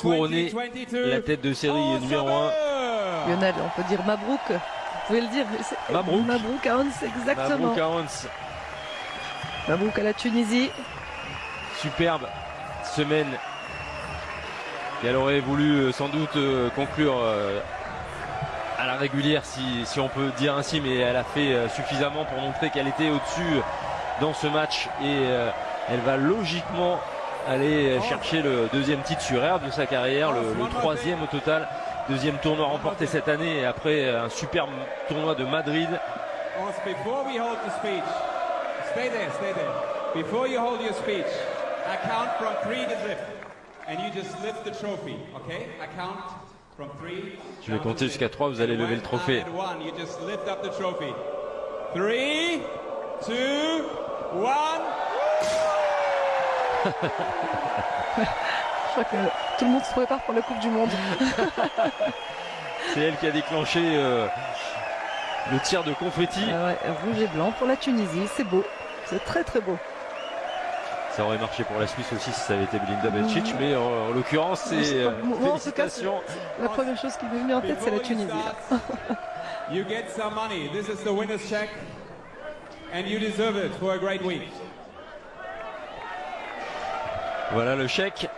couronner la tête de série numéro 1. Lionel, on peut dire Mabrouk. Vous pouvez le dire. c'est- Mabrouk. Mabrouk à Hans, exactement. Mabrouk à Hans. Mabrouk à la Tunisie. superbe semaine. Et elle aurait voulu euh, sans doute euh, conclure euh, à la régulière, si, si on peut dire ainsi, mais elle a fait suffisamment pour montrer qu'elle était au-dessus dans ce match et elle va logiquement aller chercher le deuxième titre sur air de sa carrière, le, le troisième au total. Deuxième tournoi remporté cette année et après un superbe tournoi de Madrid. Before we hold the speech, stay there, stay there. Before you hold your speech, I count from three to lift. And you just lift the trophy, okay? I count from three. Je vais compter jusqu'à trois, vous allez lever le trophée. One, you just lift up the trophy. Three, two, one. Je crois que tout le monde se prépare pour la Coupe du Monde. C'est elle qui a déclenché euh, le tir de confetti. Ah ouais, rouge et blanc pour la Tunisie, c'est beau. C'est très très beau. Ça aurait marché pour la Suisse aussi si ça avait été Belinda Bencic, mais en, en l'occurrence, c'est euh, moi, en tout cas, félicitations. La première chose qui m'est venue en tête, c'est la Tunisie. you get some money. This is the winner's check. And you deserve it for a great week. Voilà le chèque.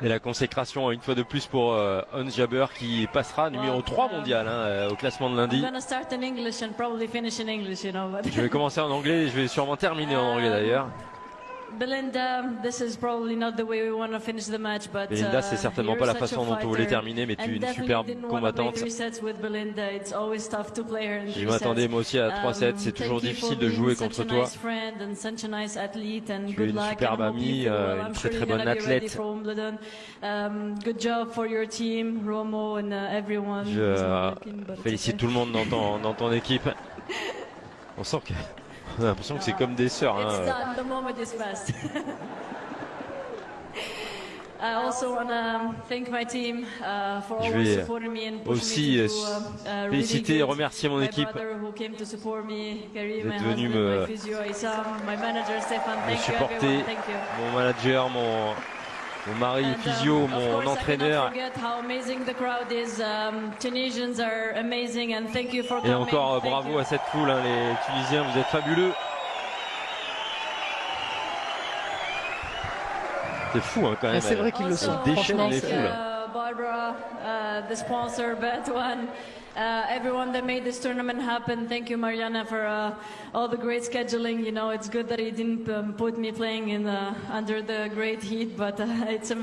Et la consécration une fois de plus pour euh, Hans Jaber qui passera numéro 3 mondial hein, euh, au classement de lundi. Je vais commencer en anglais et je vais sûrement terminer en anglais d'ailleurs. Belinda, this is probably not the way we want to finish the match, but Belinda, uh, c'est certainement you're pas la façon dont on voulait terminer, mais tu es une superbe combattante. sets Je m'attendais sets. moi aussi à 3 sets, Um, c'est toujours difficile de jouer contre toi. Tu es une superbe amie, euh, une très, très bonne athlète. for Wimbledon. Good job for your team, Romo and uh, everyone. Je euh, félicite tout le monde dans ton, dans ton équipe. On sent que on a l'impression que c'est comme des sœurs. hein. It's done. The moment is past. I also want to thank my team uh, Je vais aussi euh, uh, féliciter et remercier mon équipe. brother who came to support me, Karim, Vous my êtes venu me- me Thank you supporter, mon manager, mon, mon mari And, um, physio, mon course, entraîneur. cannot forget how amazing the crowd is. Um, Tunisians are amazing, and thank you for Et coming. encore euh, Thank bravo you. à cette foule, hein, les Tunisiens, vous êtes fabuleux. C'est fou hein, quand même. Ah, c'est vrai qu'ils le sont. Ils déchaînent Franchement, les foules. Barbara, uh, the sponsor, Bet One, uh, everyone that made this tournament happen. Thank you, Mariana, for uh, all the great scheduling. You know, it's good that he didn't um, put me playing in uh, under the great heat, but uh, it's.